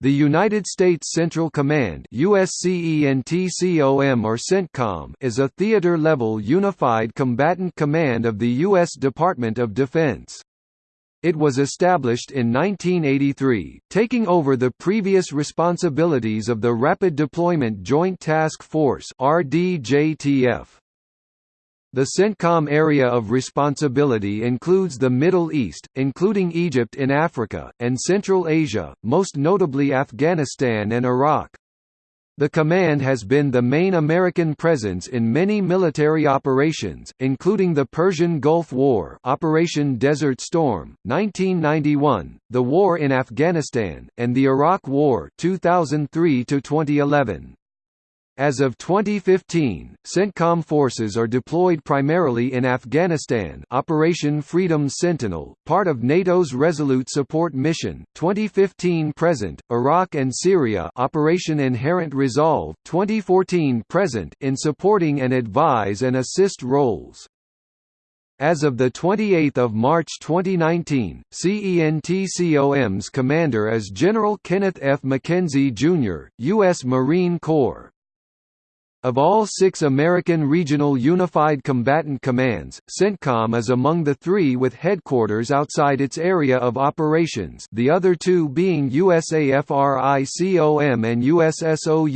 The United States Central Command USCENTCOM is a theater-level unified combatant command of the U.S. Department of Defense. It was established in 1983, taking over the previous responsibilities of the Rapid Deployment Joint Task Force RDJTF. The CENTCOM area of responsibility includes the Middle East, including Egypt in Africa, and Central Asia, most notably Afghanistan and Iraq. The command has been the main American presence in many military operations, including the Persian Gulf War Operation Desert Storm, 1991, the war in Afghanistan, and the Iraq War 2003 -2011. As of 2015, CENTCOM forces are deployed primarily in Afghanistan Operation Freedom Sentinel, part of NATO's Resolute Support Mission, 2015-present, Iraq and Syria Operation Inherent Resolve, 2014-present in supporting and advise and assist roles. As of 28 March 2019, CENTCOM's commander is General Kenneth F. McKenzie, Jr., U.S. Marine Corps. Of all six American Regional Unified Combatant Commands, CENTCOM is among the three with headquarters outside its area of operations the other two being USAFRICOM and USSOUTHCOM.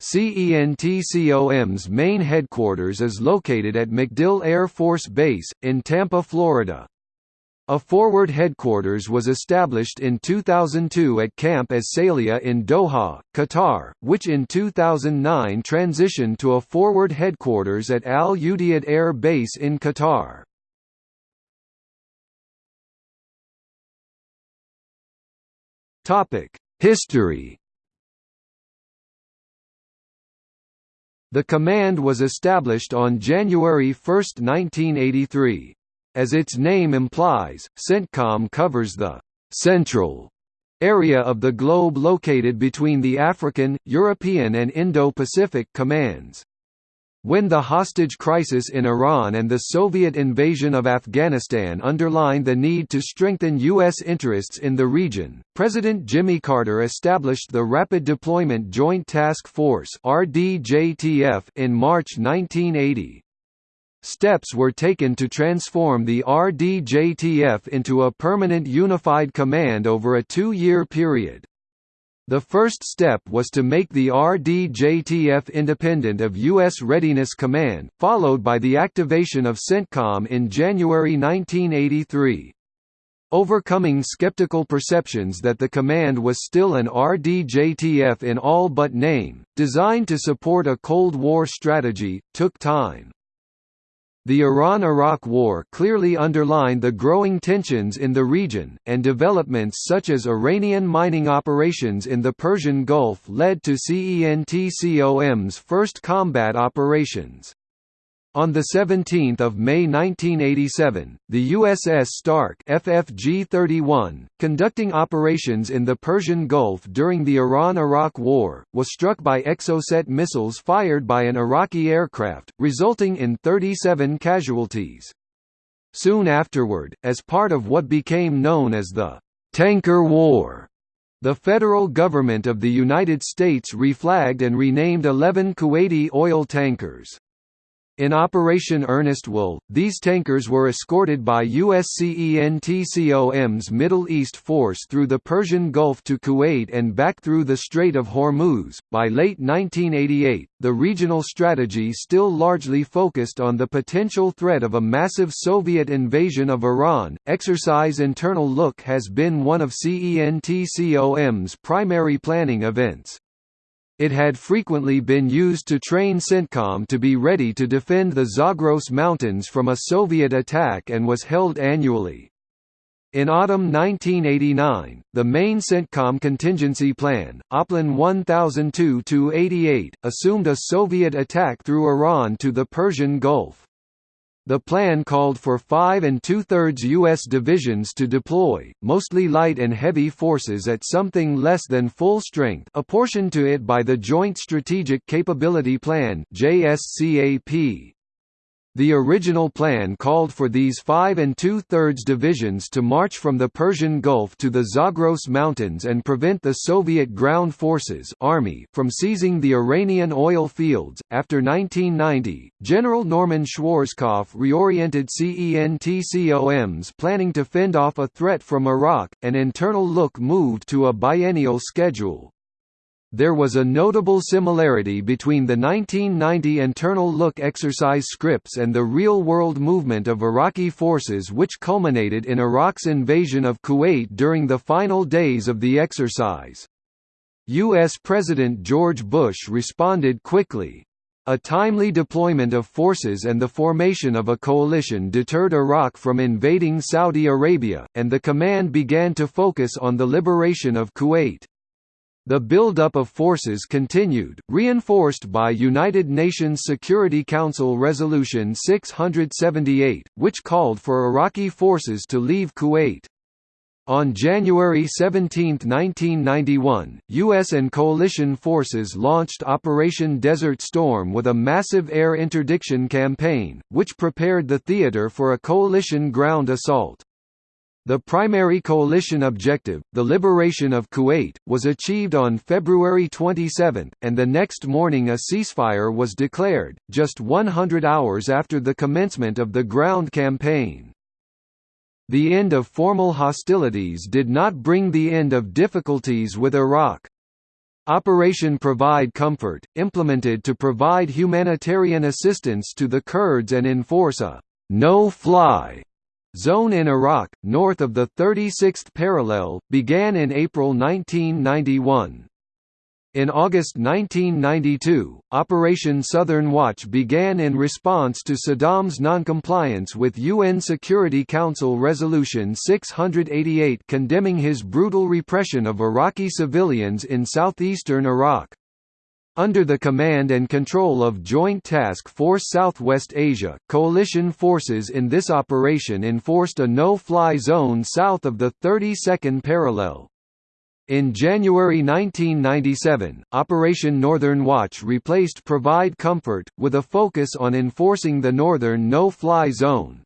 CENTCOM's main headquarters is located at MacDill Air Force Base, in Tampa, Florida. A forward headquarters was established in 2002 at Camp As-Sailiyah in Doha, Qatar, which in 2009 transitioned to a forward headquarters at Al Udeid Air Base in Qatar. History The command was established on January 1, 1983. As its name implies, CENTCOM covers the «central» area of the globe located between the African, European and Indo-Pacific commands. When the hostage crisis in Iran and the Soviet invasion of Afghanistan underlined the need to strengthen U.S. interests in the region, President Jimmy Carter established the Rapid Deployment Joint Task Force in March 1980. Steps were taken to transform the RDJTF into a permanent unified command over a two-year period. The first step was to make the RDJTF independent of U.S. Readiness Command, followed by the activation of CENTCOM in January 1983. Overcoming skeptical perceptions that the command was still an RDJTF in all but name, designed to support a Cold War strategy, took time. The Iran–Iraq War clearly underlined the growing tensions in the region, and developments such as Iranian mining operations in the Persian Gulf led to CENTCOM's first combat operations. On 17 May 1987, the USS Stark FFG-31, conducting operations in the Persian Gulf during the Iran–Iraq War, was struck by Exocet missiles fired by an Iraqi aircraft, resulting in 37 casualties. Soon afterward, as part of what became known as the «Tanker War», the federal government of the United States reflagged and renamed 11 Kuwaiti oil tankers. In Operation Earnest Will, these tankers were escorted by USCENTCOM's Middle East Force through the Persian Gulf to Kuwait and back through the Strait of Hormuz. By late 1988, the regional strategy still largely focused on the potential threat of a massive Soviet invasion of Iran. Exercise Internal Look has been one of CENTCOM's primary planning events. It had frequently been used to train CENTCOM to be ready to defend the Zagros Mountains from a Soviet attack and was held annually. In autumn 1989, the main CENTCOM contingency plan, OPLAN 1002-88, assumed a Soviet attack through Iran to the Persian Gulf. The plan called for five and two-thirds U.S. divisions to deploy, mostly light and heavy forces at something less than full strength apportioned to it by the Joint Strategic Capability Plan JSCAP. The original plan called for these 5 and two-thirds divisions to march from the Persian Gulf to the Zagros Mountains and prevent the Soviet Ground Forces Army from seizing the Iranian oil fields. After 1990, General Norman Schwarzkopf reoriented CENTCOM's planning to fend off a threat from Iraq. An internal look moved to a biennial schedule, there was a notable similarity between the 1990 internal look exercise scripts and the real-world movement of Iraqi forces which culminated in Iraq's invasion of Kuwait during the final days of the exercise. U.S. President George Bush responded quickly. A timely deployment of forces and the formation of a coalition deterred Iraq from invading Saudi Arabia, and the command began to focus on the liberation of Kuwait. The buildup of forces continued, reinforced by United Nations Security Council Resolution 678, which called for Iraqi forces to leave Kuwait. On January 17, 1991, U.S. and coalition forces launched Operation Desert Storm with a massive air interdiction campaign, which prepared the theater for a coalition ground assault. The primary coalition objective, the liberation of Kuwait, was achieved on February 27, and the next morning a ceasefire was declared, just 100 hours after the commencement of the ground campaign. The end of formal hostilities did not bring the end of difficulties with Iraq. Operation Provide Comfort, implemented to provide humanitarian assistance to the Kurds and enforce a no-fly Zone in Iraq, north of the 36th parallel, began in April 1991. In August 1992, Operation Southern Watch began in response to Saddam's noncompliance with UN Security Council Resolution 688 condemning his brutal repression of Iraqi civilians in southeastern Iraq. Under the command and control of Joint Task Force Southwest Asia, coalition forces in this operation enforced a no-fly zone south of the 32nd parallel. In January 1997, Operation Northern Watch replaced Provide Comfort, with a focus on enforcing the northern no-fly zone.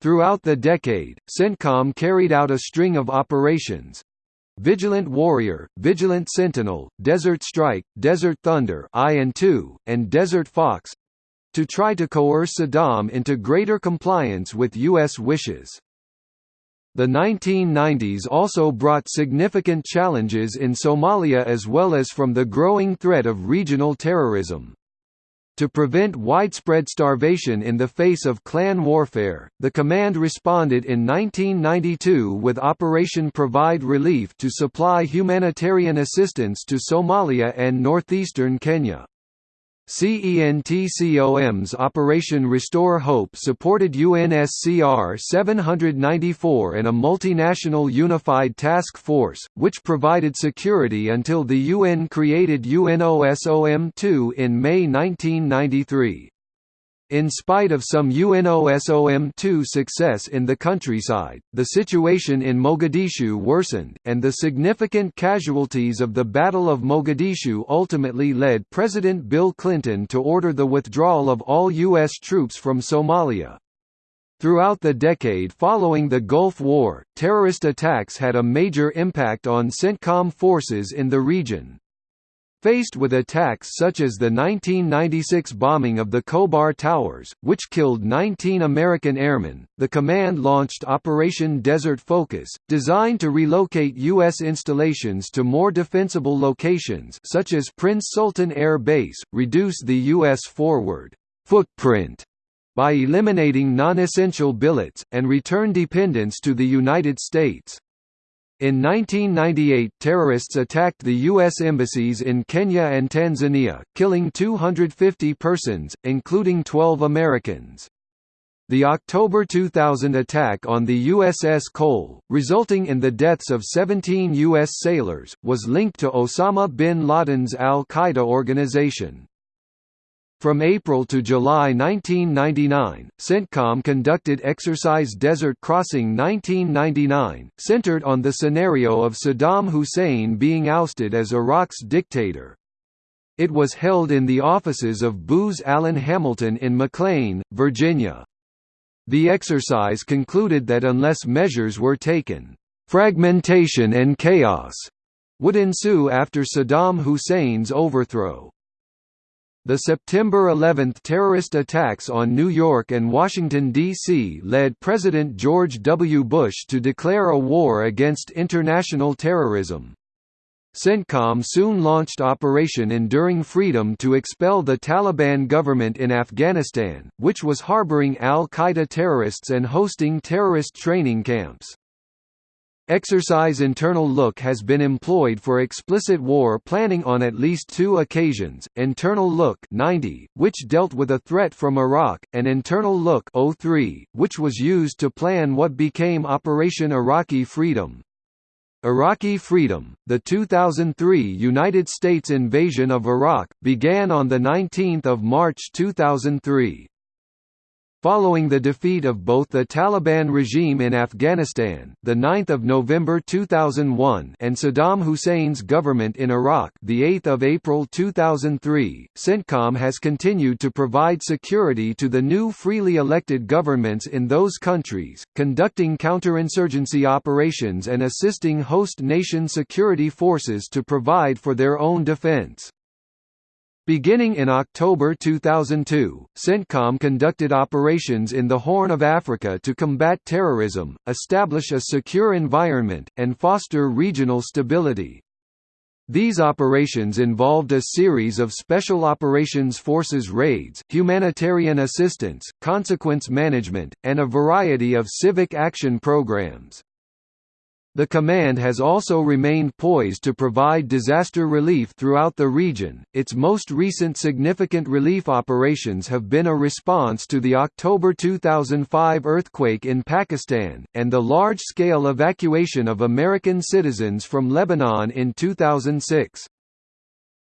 Throughout the decade, CENTCOM carried out a string of operations, Vigilant Warrior, Vigilant Sentinel, Desert Strike, Desert Thunder I and II, and Desert Fox to try to coerce Saddam into greater compliance with U.S. wishes. The 1990s also brought significant challenges in Somalia as well as from the growing threat of regional terrorism. To prevent widespread starvation in the face of clan warfare, the command responded in 1992 with Operation Provide Relief to supply humanitarian assistance to Somalia and northeastern Kenya. CENTCOM's Operation Restore Hope supported UNSCR 794 and a multinational unified task force, which provided security until the UN created UNOSOM-2 in May 1993. In spite of some UNOSOM-2 success in the countryside, the situation in Mogadishu worsened, and the significant casualties of the Battle of Mogadishu ultimately led President Bill Clinton to order the withdrawal of all U.S. troops from Somalia. Throughout the decade following the Gulf War, terrorist attacks had a major impact on CENTCOM forces in the region. Faced with attacks such as the 1996 bombing of the Khobar Towers, which killed 19 American airmen, the command launched Operation Desert Focus, designed to relocate U.S. installations to more defensible locations such as Prince Sultan Air Base, reduce the U.S. forward footprint by eliminating non-essential billets, and return dependence to the United States. In 1998 terrorists attacked the U.S. embassies in Kenya and Tanzania, killing 250 persons, including 12 Americans. The October 2000 attack on the USS Cole, resulting in the deaths of 17 U.S. sailors, was linked to Osama bin Laden's al-Qaeda organization. From April to July 1999, CENTCOM conducted Exercise Desert Crossing 1999, centered on the scenario of Saddam Hussein being ousted as Iraq's dictator. It was held in the offices of Booz Allen Hamilton in McLean, Virginia. The exercise concluded that unless measures were taken, "...fragmentation and chaos," would ensue after Saddam Hussein's overthrow. The September 11 terrorist attacks on New York and Washington, D.C. led President George W. Bush to declare a war against international terrorism. CENTCOM soon launched Operation Enduring Freedom to expel the Taliban government in Afghanistan, which was harboring al-Qaeda terrorists and hosting terrorist training camps. Exercise Internal Look has been employed for explicit war planning on at least two occasions, Internal Look 90, which dealt with a threat from Iraq, and Internal Look 03, which was used to plan what became Operation Iraqi Freedom. Iraqi Freedom, the 2003 United States invasion of Iraq, began on 19 March 2003. Following the defeat of both the Taliban regime in Afghanistan, the 9th of November 2001, and Saddam Hussein's government in Iraq, the 8th of April 2003, CENTCOM has continued to provide security to the new freely elected governments in those countries, conducting counterinsurgency operations and assisting host nation security forces to provide for their own defense. Beginning in October 2002, CENTCOM conducted operations in the Horn of Africa to combat terrorism, establish a secure environment, and foster regional stability. These operations involved a series of Special Operations Forces raids, humanitarian assistance, consequence management, and a variety of civic action programs. The command has also remained poised to provide disaster relief throughout the region. Its most recent significant relief operations have been a response to the October 2005 earthquake in Pakistan, and the large scale evacuation of American citizens from Lebanon in 2006.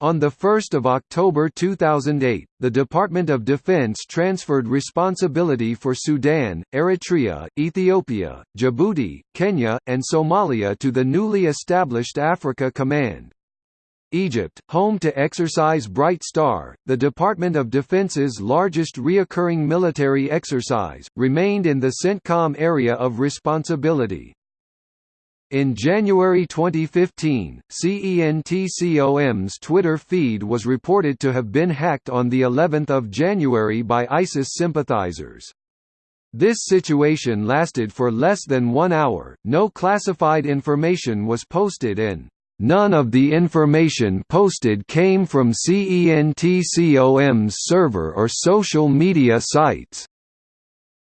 On 1 October 2008, the Department of Defense transferred responsibility for Sudan, Eritrea, Ethiopia, Djibouti, Kenya, and Somalia to the newly established Africa Command. Egypt, home to Exercise Bright Star, the Department of Defense's largest reoccurring military exercise, remained in the CENTCOM area of responsibility. In January 2015, CENTCOM's Twitter feed was reported to have been hacked on the 11th of January by ISIS sympathizers. This situation lasted for less than one hour, no classified information was posted and None of the information posted came from CENTCOM's server or social media sites.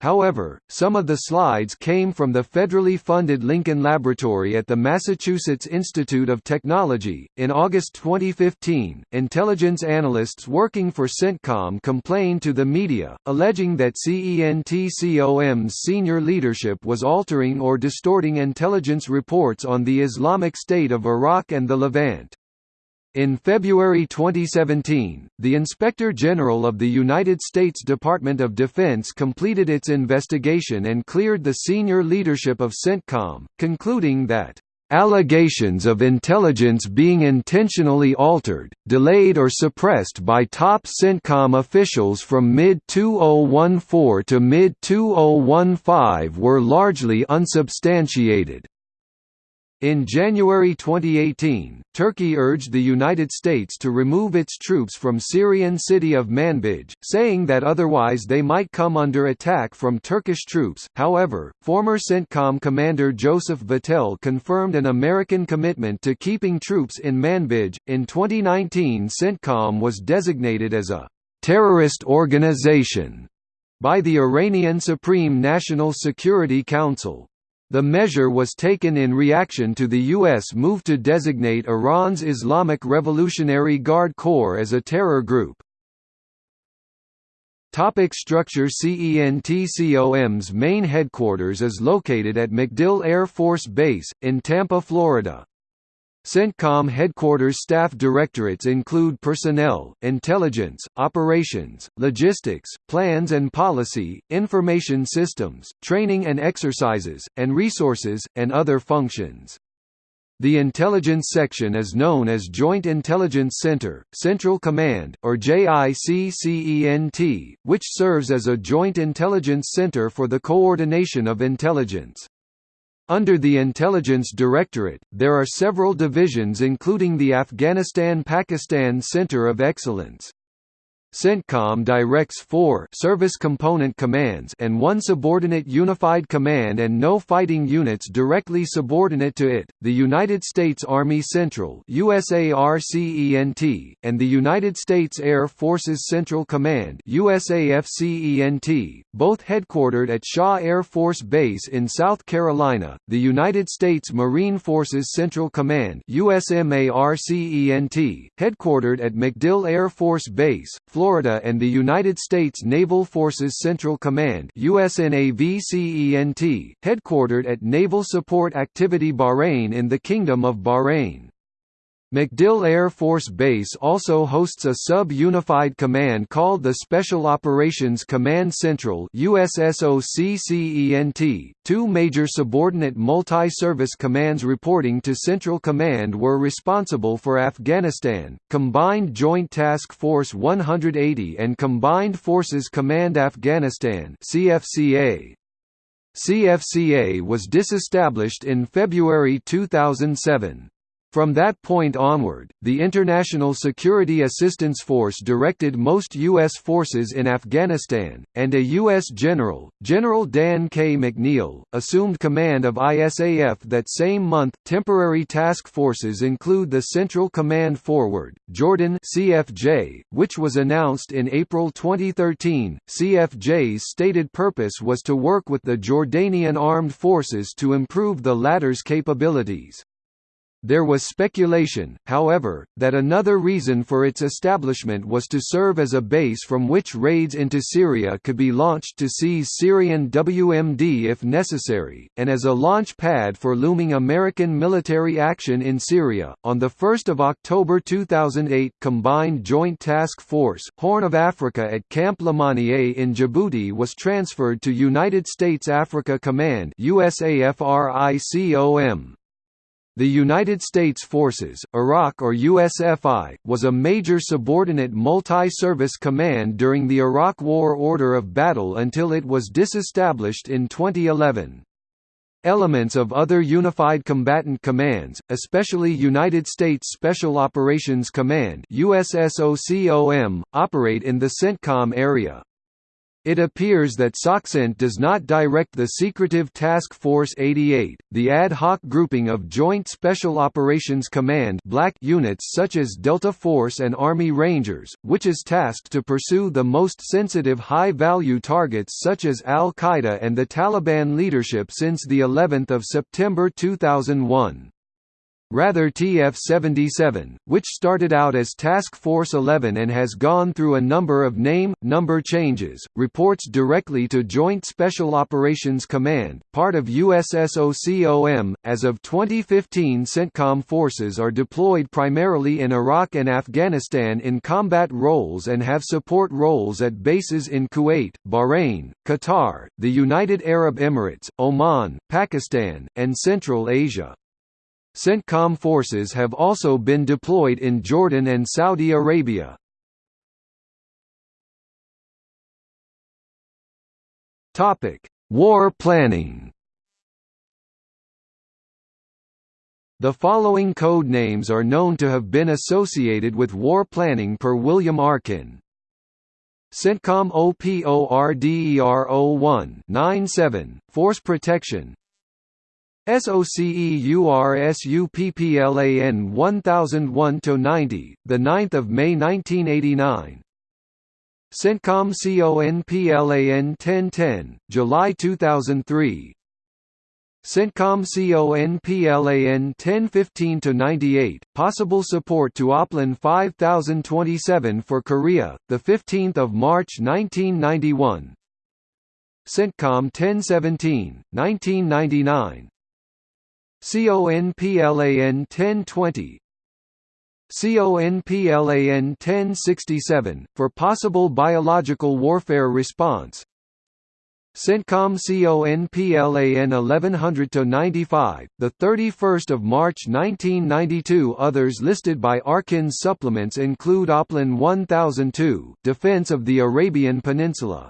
However, some of the slides came from the federally funded Lincoln Laboratory at the Massachusetts Institute of Technology. In August 2015, intelligence analysts working for CENTCOM complained to the media, alleging that CENTCOM's senior leadership was altering or distorting intelligence reports on the Islamic State of Iraq and the Levant. In February 2017, the Inspector General of the United States Department of Defense completed its investigation and cleared the senior leadership of CENTCOM, concluding that Allegations of intelligence being intentionally altered, delayed or suppressed by top CENTCOM officials from mid-2014 to mid-2015 were largely unsubstantiated. In January 2018, Turkey urged the United States to remove its troops from Syrian city of Manbij, saying that otherwise they might come under attack from Turkish troops. However, former CENTCOM commander Joseph Votel confirmed an American commitment to keeping troops in Manbij. In 2019, CENTCOM was designated as a terrorist organization by the Iranian Supreme National Security Council. The measure was taken in reaction to the U.S. move to designate Iran's Islamic Revolutionary Guard Corps as a terror group. Topic structure CENTCOM's main headquarters is located at MacDill Air Force Base, in Tampa, Florida. CENTCOM headquarters staff directorates include personnel, intelligence, operations, logistics, plans and policy, information systems, training and exercises, and resources, and other functions. The intelligence section is known as Joint Intelligence Center, Central Command, or JICCENT, which serves as a joint intelligence center for the coordination of intelligence. Under the Intelligence Directorate, there are several divisions including the Afghanistan-Pakistan Center of Excellence. CENTCOM directs four service component commands and one subordinate unified command and no fighting units directly subordinate to it, the United States Army Central USARCENT, and the United States Air Forces Central Command USAFCENT, both headquartered at Shaw Air Force Base in South Carolina, the United States Marine Forces Central Command USMARCENT, headquartered at MacDill Air Force Base, Florida and the United States Naval Forces Central Command USNAVCENT, headquartered at Naval Support Activity Bahrain in the Kingdom of Bahrain. MacDill Air Force Base also hosts a sub-unified command called the Special Operations Command Central USSOCCENT. Two major subordinate multi-service commands reporting to Central Command were responsible for Afghanistan, Combined Joint Task Force 180 and Combined Forces Command Afghanistan CFCA. CFCA was disestablished in February 2007. From that point onward, the International Security Assistance Force directed most U.S. forces in Afghanistan, and a U.S. general, General Dan K. McNeill, assumed command of ISAF that same month. Temporary task forces include the Central Command Forward, Jordan CFJ, which was announced in April 2013. CFJ's stated purpose was to work with the Jordanian armed forces to improve the latter's capabilities. There was speculation, however, that another reason for its establishment was to serve as a base from which raids into Syria could be launched to seize Syrian WMD if necessary, and as a launch pad for looming American military action in Syria. On the 1st of October 2008, Combined Joint Task Force Horn of Africa at Camp Lemonnier in Djibouti was transferred to United States Africa Command USAFRICOM. The United States Forces, Iraq or USFI, was a major subordinate multi-service command during the Iraq War order of battle until it was disestablished in 2011. Elements of other Unified Combatant Commands, especially United States Special Operations Command USSOCOM, operate in the CENTCOM area. It appears that SOCCENT does not direct the secretive Task Force 88, the ad hoc grouping of Joint Special Operations Command black units such as Delta Force and Army Rangers, which is tasked to pursue the most sensitive high-value targets such as al-Qaeda and the Taliban leadership since the 11th of September 2001. Rather TF-77, which started out as Task Force 11 and has gone through a number of name, number changes, reports directly to Joint Special Operations Command, part of USSOCOM. As of 2015 CENTCOM forces are deployed primarily in Iraq and Afghanistan in combat roles and have support roles at bases in Kuwait, Bahrain, Qatar, the United Arab Emirates, Oman, Pakistan, and Central Asia. CENTCOM forces have also been deployed in Jordan and Saudi Arabia. War planning The following code names are known to have been associated with war planning per William Arkin. CENTCOM OPORDER01 97, Force Protection SOCEURSUPPLAN 1001 90, the 9th of May 1989. CENTCOM CONPLAN 1010, July 2003. CENTCOM CONPLAN 1015 98, possible support to OPLAN 5027 for Korea, the 15th of March 1991. CENTCOM 1017, 1999. CONPLAN 1020 CONPLAN 1067, for possible biological warfare response. CENTCOM CONPLAN 1100-95, 31 March 1992 Others listed by Arkin's supplements include Oplan 1002 Defense of the Arabian Peninsula.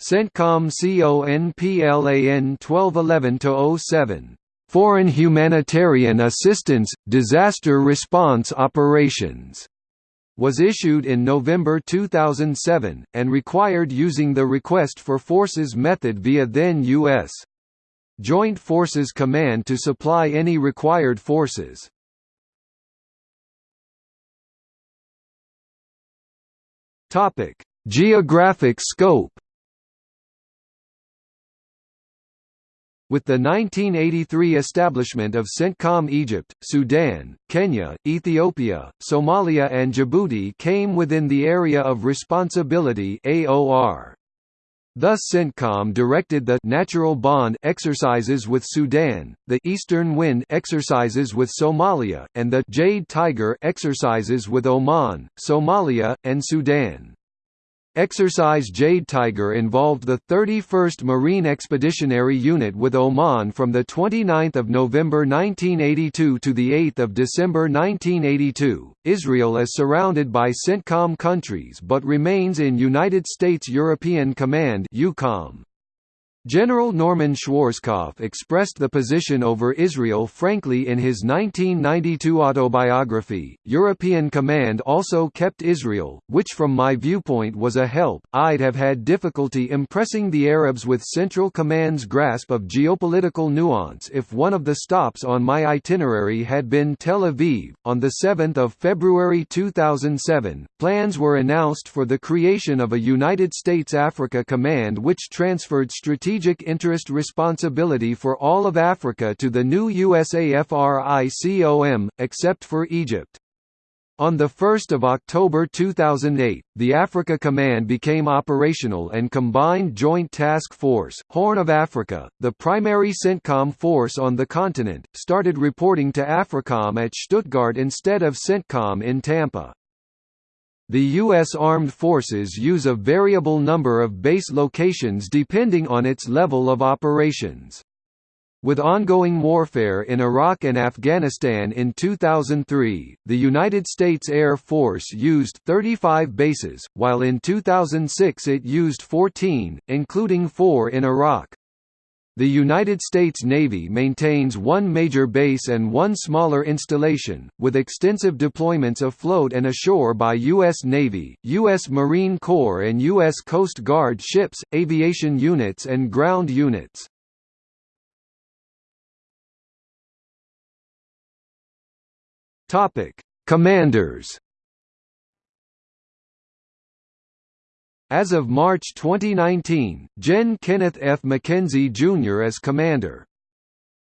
CENTCOM CONPLAN 1211-07 Foreign Humanitarian Assistance, Disaster Response Operations was issued in November 2007, and required using the Request for Forces method via then U.S. Joint Forces Command to supply any required forces. Geographic scope With the 1983 establishment of CENTCOM Egypt, Sudan, Kenya, Ethiopia, Somalia and Djibouti came within the area of responsibility AOR. Thus CENTCOM directed the «natural bond» exercises with Sudan, the «Eastern Wind» exercises with Somalia, and the «Jade Tiger» exercises with Oman, Somalia, and Sudan. Exercise Jade Tiger involved the 31st Marine Expeditionary Unit with Oman from 29 November 1982 to 8 December 1982. Israel is surrounded by CENTCOM countries but remains in United States European Command EUCOM. General Norman Schwarzkopf expressed the position over Israel frankly in his 1992 autobiography. European Command also kept Israel, which from my viewpoint was a help. I'd have had difficulty impressing the Arabs with Central Command's grasp of geopolitical nuance if one of the stops on my itinerary had been Tel Aviv. On the 7th of February 2007, plans were announced for the creation of a United States Africa Command which transferred strategic strategic interest responsibility for all of Africa to the new USAFRICOM, except for Egypt. On 1 October 2008, the Africa Command became operational and Combined Joint Task Force, Horn of Africa, the primary CENTCOM force on the continent, started reporting to AFRICOM at Stuttgart instead of CENTCOM in Tampa. The U.S. Armed Forces use a variable number of base locations depending on its level of operations. With ongoing warfare in Iraq and Afghanistan in 2003, the United States Air Force used 35 bases, while in 2006 it used 14, including four in Iraq. The United States Navy maintains one major base and one smaller installation, with extensive deployments afloat and ashore by U.S. Navy, U.S. Marine Corps and U.S. Coast Guard ships, aviation units and ground units. Commanders As of March 2019, Gen. Kenneth F. McKenzie, Jr. as commander.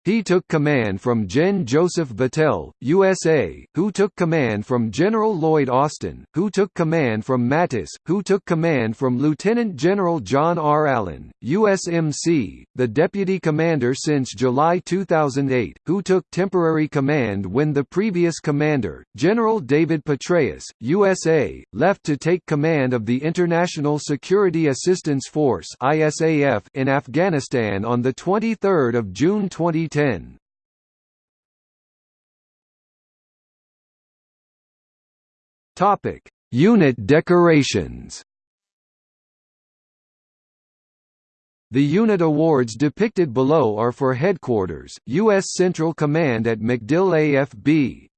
He took command from Gen. Joseph Votel, USA, who took command from General Lloyd Austin, who took command from Mattis, who took command from Lieutenant General John R. Allen, USMC, the deputy commander since July 2008, who took temporary command when the previous commander, General David Petraeus, USA, left to take command of the International Security Assistance Force in Afghanistan on 23 June 2020. 2010. Topic: Unit decorations. The unit awards depicted below are for Headquarters, U.S. Central Command at MacDill AFB.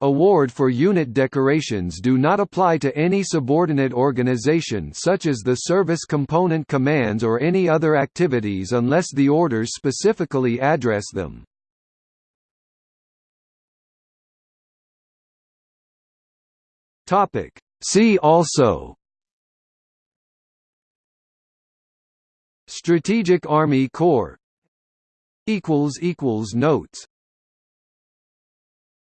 Award for unit decorations do not apply to any subordinate organization such as the Service Component Commands or any other activities unless the orders specifically address them. See also Strategic Army Corps Notes